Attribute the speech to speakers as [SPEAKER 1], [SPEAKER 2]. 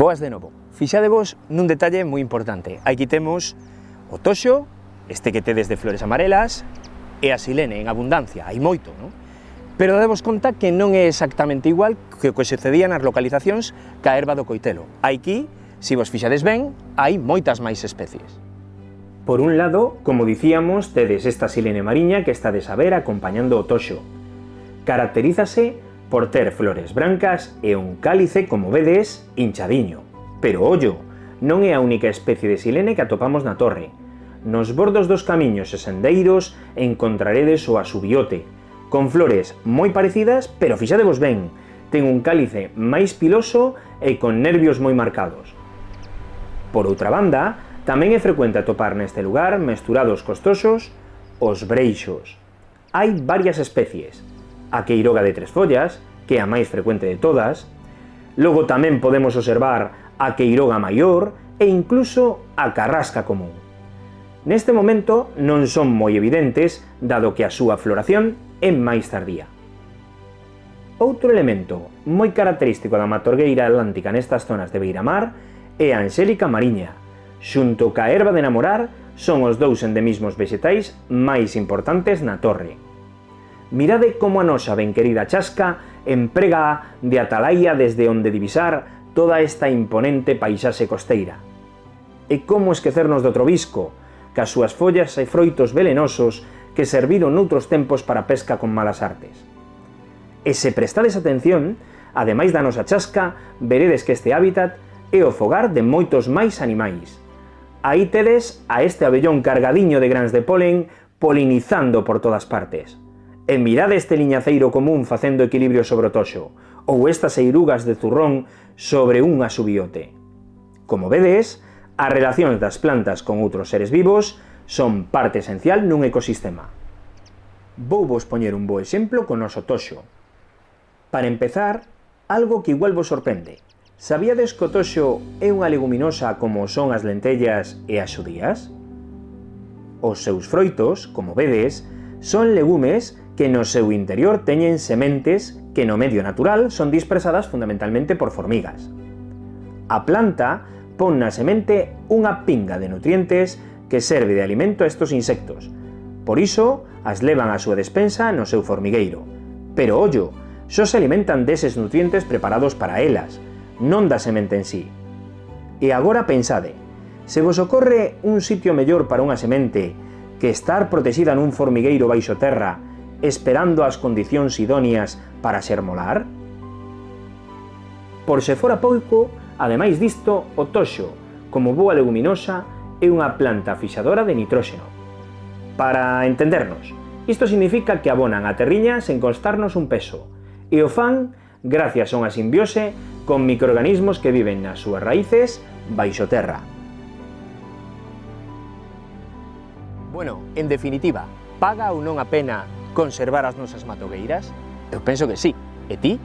[SPEAKER 1] Boas de novo. Fixadevos nun detalle moi importante. Aquí temos o toxo, este que tedes de flores amarelas, e a silene en abundancia, hai moito, non? Pero demos conta que non é exactamente igual que o que sucedía nas localizacións ca erva do coitelo. Aquí, se vos fixades ben, hai moitas máis especies. Por un lado, como dicíamos, tedes esta silene mariña que está de saber acompañando o toxo. Caracterízase por ter flores brancas e un cálice, como vedes, hinchadiño. Pero ollo, non é a única especie de silene que atopamos na torre. Nos bordos dos camiños e sendeiros encontraredes o asubiote, con flores moi parecidas, pero fixadevos ben, ten un cálice máis piloso e con nervios moi marcados. Por outra banda, tamén é frecuente atopar neste lugar mesturados costosos os breixos. Hai varias especies, a queiroga de tres follas, que é a máis frecuente de todas, logo tamén podemos observar a queiroga maior e incluso a carrasca común. Neste momento non son moi evidentes, dado que a súa floración é máis tardía. Outro elemento moi característico da matorgueira atlántica nestas zonas de Beiramar é a Angélica Mariña. Xunto ca erva de namorar, son os dous endemismos vexetais máis importantes na torre. Mirade como a nosa ben querida chasca emprega de atalaia desde onde divisar toda esta imponente paisaxe costeira. E como esquecernos do trobisco, cas súas follas e froitos velenosos que serviron noutros tempos para pesca con malas artes. E se prestades atención, ademais da nosa chasca, veredes que este hábitat é o fogar de moitos máis animais. Aí tedes a este abellón cargadiño de grans de polen polinizando por todas partes. E mirade este liñaceiro común facendo equilibrio sobre o toxo, ou estas eirugas de zurrón sobre un asubiote. Como vedes, as relacións das plantas con outros seres vivos son parte esencial nun ecosistema. Vou vos poñer un bo exemplo con noso toxo. Para empezar, algo que igual vos sorprende. Sabíades que o toxo é unha leguminosa como son as lentellas e as xudías? Os seus froitos, como vedes, son legumes que no seu interior teñen sementes que no medio natural son dispersadas fundamentalmente por formigas. A planta pon na semente unha pinga de nutrientes que serve de alimento a estos insectos. Por iso, as levan á súa despensa no seu formigueiro. Pero ollo, só se alimentan deses nutrientes preparados para elas, non da semente en sí. E agora pensade, se vos ocorre un sitio mellor para unha semente que estar protexida nun formigueiro baixo terra esperando as condicións idóneas para ser molar? Por se fora pouco, ademais disto, o toxo, como boa leguminosa, é unha planta fixadora de nitróxeno. Para entendernos, isto significa que abonan a terriña sen costarnos un peso, e o fan gracias a unha simbiose con microorganismos que viven nas súas raíces baixo terra. Bueno, en definitiva, paga ou non a pena conservar as nosas matogueiras? Eu penso que sí. E ti?